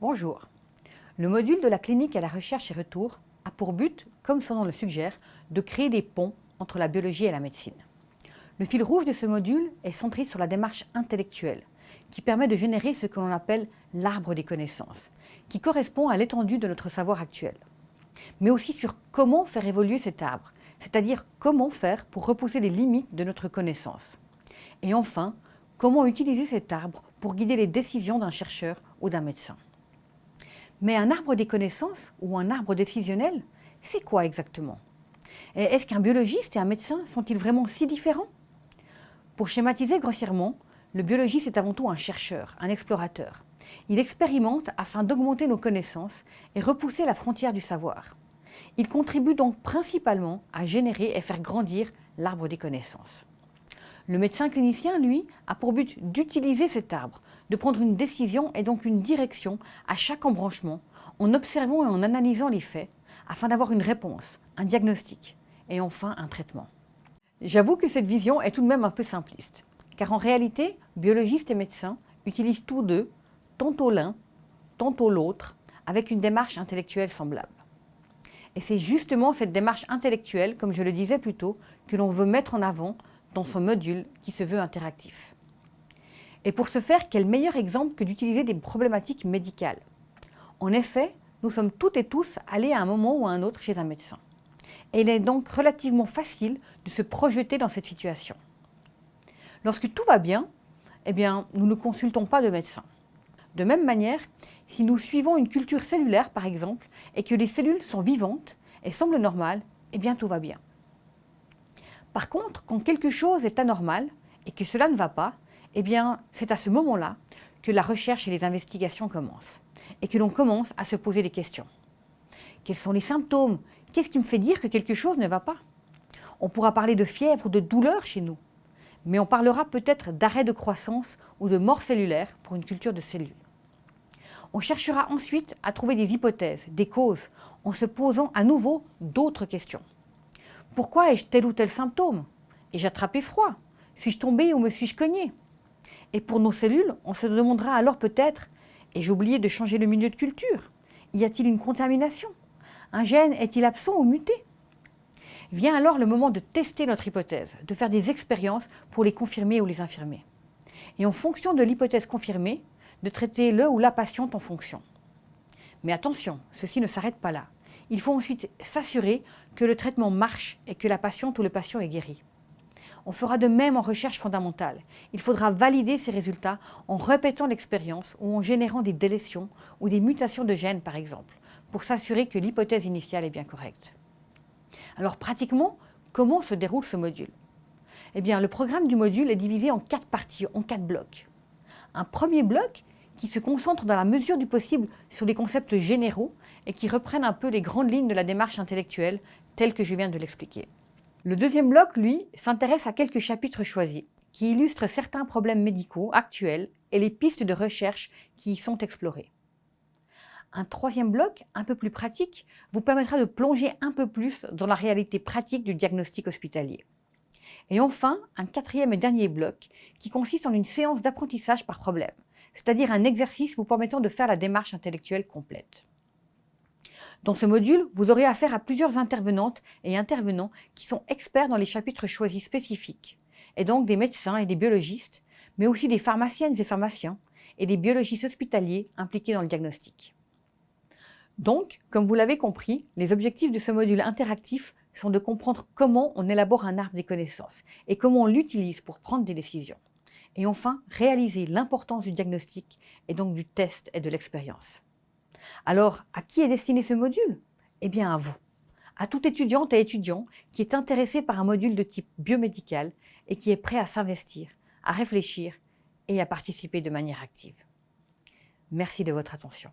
Bonjour. Le module de la clinique à la recherche et retour a pour but, comme son nom le suggère, de créer des ponts entre la biologie et la médecine. Le fil rouge de ce module est centré sur la démarche intellectuelle, qui permet de générer ce que l'on appelle l'arbre des connaissances, qui correspond à l'étendue de notre savoir actuel. Mais aussi sur comment faire évoluer cet arbre, c'est-à-dire comment faire pour repousser les limites de notre connaissance. Et enfin, comment utiliser cet arbre pour guider les décisions d'un chercheur ou d'un médecin. Mais un arbre des connaissances ou un arbre décisionnel, c'est quoi exactement? Est-ce qu'un biologiste et un médecin sont-ils vraiment si différents? Pour schématiser grossièrement, le biologiste est avant tout un chercheur, un explorateur. Il expérimente afin d'augmenter nos connaissances et repousser la frontière du savoir. Il contribue donc principalement à générer et faire grandir l'arbre des connaissances. Le médecin clinicien, lui, a pour but d'utiliser cet arbre, de prendre une décision et donc une direction à chaque embranchement, en observant et en analysant les faits, afin d'avoir une réponse, un diagnostic et enfin un traitement. J'avoue que cette vision est tout de même un peu simpliste, car en réalité, biologistes et médecins utilisent tous deux, tantôt l'un, tantôt l'autre, avec une démarche intellectuelle semblable. Et c'est justement cette démarche intellectuelle, comme je le disais plus tôt, que l'on veut mettre en avant dans son module qui se veut interactif. Et pour ce faire, quel meilleur exemple que d'utiliser des problématiques médicales? En effet, nous sommes toutes et tous allés à un moment ou à un autre chez un médecin. Et il est donc relativement facile de se projeter dans cette situation. Lorsque tout va bien, eh bien, nous ne consultons pas de médecin. De même manière, si nous suivons une culture cellulaire, par exemple, et que les cellules sont vivantes et semblent normales, eh bien tout va bien. Par contre, quand quelque chose est anormal et que cela ne va pas, eh bien, c'est à ce moment-là que la recherche et les investigations commencent et que l'on commence à se poser des questions. Quels sont les symptômes? Qu'est-ce qui me fait dire que quelque chose ne va pas? On pourra parler de fièvre ou de douleur chez nous, mais on parlera peut-être d'arrêt de croissance ou de mort cellulaire pour une culture de cellules. On cherchera ensuite à trouver des hypothèses, des causes, en se posant à nouveau d'autres questions. Pourquoi ai-je tel ou tel symptôme? Ai-je attrapé froid? Suis-je tombé ou me suis-je cogné? Et pour nos cellules, on se demandera alors peut-être Ai-je oublié de changer le milieu de culture Y a-t-il une contamination? Un gène est-il absent ou muté? Vient alors le moment de tester notre hypothèse, de faire des expériences pour les confirmer ou les infirmer. Et en fonction de l'hypothèse confirmée, de traiter le ou la patiente en fonction. Mais attention, ceci ne s'arrête pas là. Il faut ensuite s'assurer que le traitement marche et que la patiente ou le patient est guéri. On fera de même en recherche fondamentale. Il faudra valider ces résultats en répétant l'expérience ou en générant des délétions ou des mutations de gènes par exemple, pour s'assurer que l'hypothèse initiale est bien correcte. Alors pratiquement, comment se déroule ce module? Eh bien, le programme du module est divisé en quatre parties, en quatre blocs. Un premier bloc qui se concentre dans la mesure du possible sur les concepts généraux et qui reprennent un peu les grandes lignes de la démarche intellectuelle telle que je viens de l'expliquer. Le deuxième bloc, lui, s'intéresse à quelques chapitres choisis qui illustrent certains problèmes médicaux actuels et les pistes de recherche qui y sont explorées. Un troisième bloc, un peu plus pratique, vous permettra de plonger un peu plus dans la réalité pratique du diagnostic hospitalier. Et enfin, un quatrième et dernier bloc qui consiste en une séance d'apprentissage par problème, c'est-à-dire un exercice vous permettant de faire la démarche intellectuelle complète. Dans ce module, vous aurez affaire à plusieurs intervenantes et intervenants qui sont experts dans les chapitres choisis spécifiques, et donc des médecins et des biologistes, mais aussi des pharmaciennes et pharmaciens, et des biologistes hospitaliers impliqués dans le diagnostic. Donc, comme vous l'avez compris, les objectifs de ce module interactif sont de comprendre comment on élabore un arbre des connaissances et comment on l'utilise pour prendre des décisions. Et enfin, réaliser l'importance du diagnostic et donc du test et de l'expérience. Alors, à qui est destiné ce module? Eh bien à vous, à toute étudiante et étudiant qui est intéressé par un module de type biomédical et qui est prêt à s'investir, à réfléchir et à participer de manière active. Merci de votre attention.